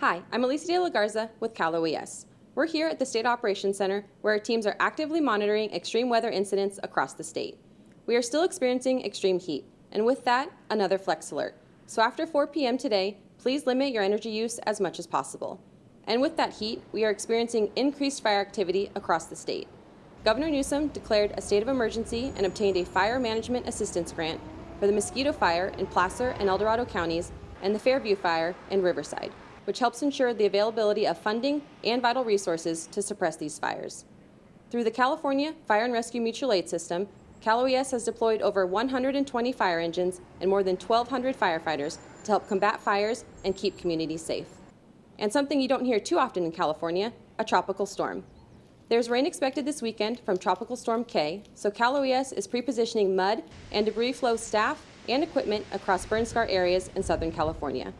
Hi, I'm Alicia De La Garza with Cal OES. We're here at the State Operations Center where our teams are actively monitoring extreme weather incidents across the state. We are still experiencing extreme heat, and with that, another flex alert. So after 4 p.m. today, please limit your energy use as much as possible. And with that heat, we are experiencing increased fire activity across the state. Governor Newsom declared a state of emergency and obtained a fire management assistance grant for the Mosquito Fire in Placer and El Dorado counties and the Fairview Fire in Riverside, which helps ensure the availability of funding and vital resources to suppress these fires. Through the California Fire and Rescue Mutual Aid System, Cal OES has deployed over 120 fire engines and more than 1,200 firefighters to help combat fires and keep communities safe. And something you don't hear too often in California, a tropical storm. There's rain expected this weekend from Tropical Storm Kay, so Cal OES is pre-positioning mud and debris flow staff and equipment across burn scar areas in Southern California.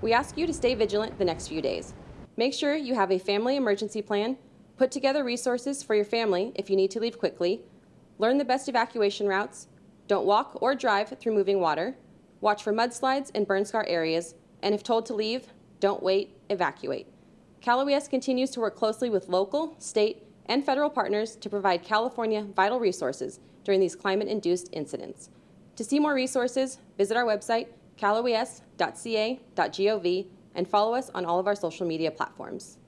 We ask you to stay vigilant the next few days. Make sure you have a family emergency plan, put together resources for your family if you need to leave quickly, learn the best evacuation routes, don't walk or drive through moving water, watch for mudslides and burn scar areas, and if told to leave, don't wait, evacuate. Cal OES continues to work closely with local, state, and federal partners to provide California vital resources during these climate-induced incidents. To see more resources, visit our website, caloes.ca.gov, and follow us on all of our social media platforms.